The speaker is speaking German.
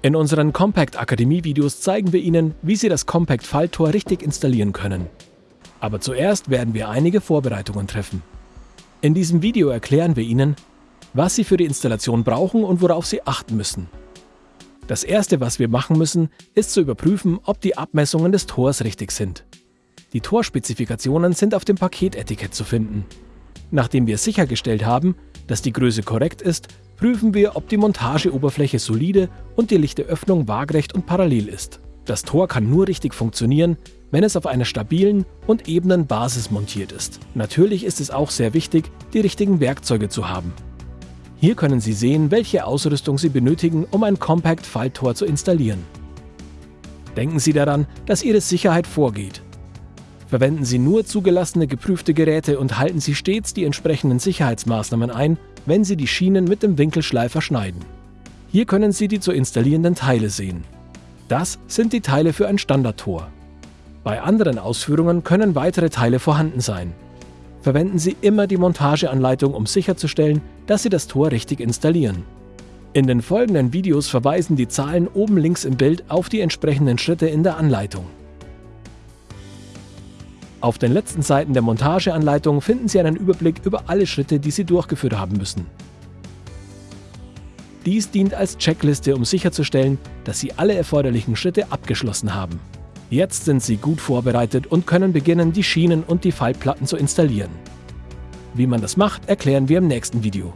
In unseren Compact Akademie Videos zeigen wir Ihnen, wie Sie das Compact Falttor richtig installieren können. Aber zuerst werden wir einige Vorbereitungen treffen. In diesem Video erklären wir Ihnen, was Sie für die Installation brauchen und worauf Sie achten müssen. Das erste, was wir machen müssen, ist zu überprüfen, ob die Abmessungen des Tors richtig sind. Die Torspezifikationen sind auf dem Paketetikett zu finden. Nachdem wir sichergestellt haben, dass die Größe korrekt ist, prüfen wir, ob die Montageoberfläche solide und die lichte Öffnung waagrecht und parallel ist. Das Tor kann nur richtig funktionieren, wenn es auf einer stabilen und ebenen Basis montiert ist. Natürlich ist es auch sehr wichtig, die richtigen Werkzeuge zu haben. Hier können Sie sehen, welche Ausrüstung Sie benötigen, um ein Compact-Falttor zu installieren. Denken Sie daran, dass Ihre Sicherheit vorgeht. Verwenden Sie nur zugelassene geprüfte Geräte und halten Sie stets die entsprechenden Sicherheitsmaßnahmen ein, wenn Sie die Schienen mit dem Winkelschleifer schneiden. Hier können Sie die zu installierenden Teile sehen. Das sind die Teile für ein Standardtor. Bei anderen Ausführungen können weitere Teile vorhanden sein. Verwenden Sie immer die Montageanleitung, um sicherzustellen, dass Sie das Tor richtig installieren. In den folgenden Videos verweisen die Zahlen oben links im Bild auf die entsprechenden Schritte in der Anleitung. Auf den letzten Seiten der Montageanleitung finden Sie einen Überblick über alle Schritte, die Sie durchgeführt haben müssen. Dies dient als Checkliste, um sicherzustellen, dass Sie alle erforderlichen Schritte abgeschlossen haben. Jetzt sind Sie gut vorbereitet und können beginnen, die Schienen und die Faltplatten zu installieren. Wie man das macht, erklären wir im nächsten Video.